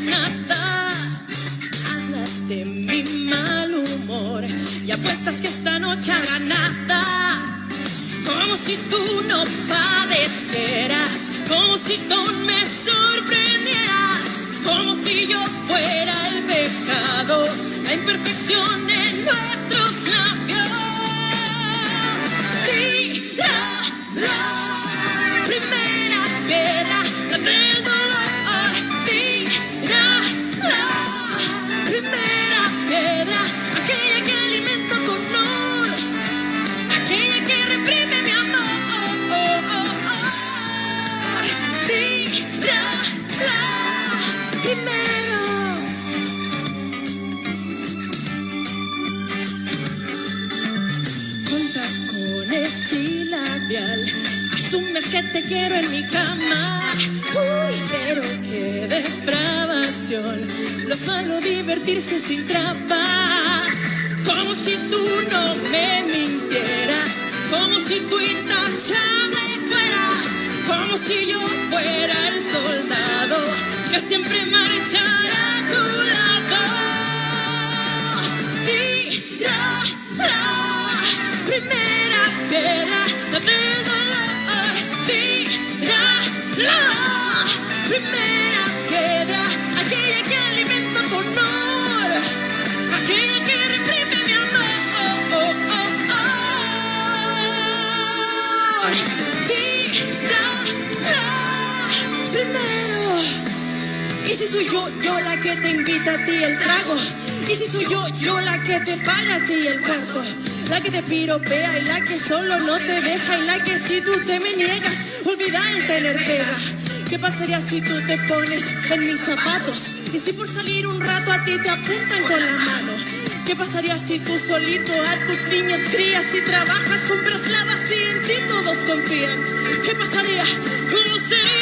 nada. Hablas de mi mal humor y apuestas que esta noche habrá nada. Como si tú no padecieras, como si tú me sorprendieras, como si yo fuera el pecado, la imperfección de nuestros labios. Labial. Asumes que te quiero en mi cama. Uy, pero qué depravación. Es malo divertirse sin trampas. Como si tú si soy yo, yo la que te invita a ti el trago? ¿Y si soy yo, yo la que te paga a ti el cuarto? La que te piropea y la que solo no te deja y la que si tú te me niegas, olvida el tener pega. ¿Qué pasaría si tú te pones en mis zapatos? Y si por salir un rato a ti te apuntan con la mano. ¿Qué pasaría si tú solito a tus niños crías y trabajas, compras lavas y en ti todos confían? ¿Qué pasaría? ¿Cómo sería?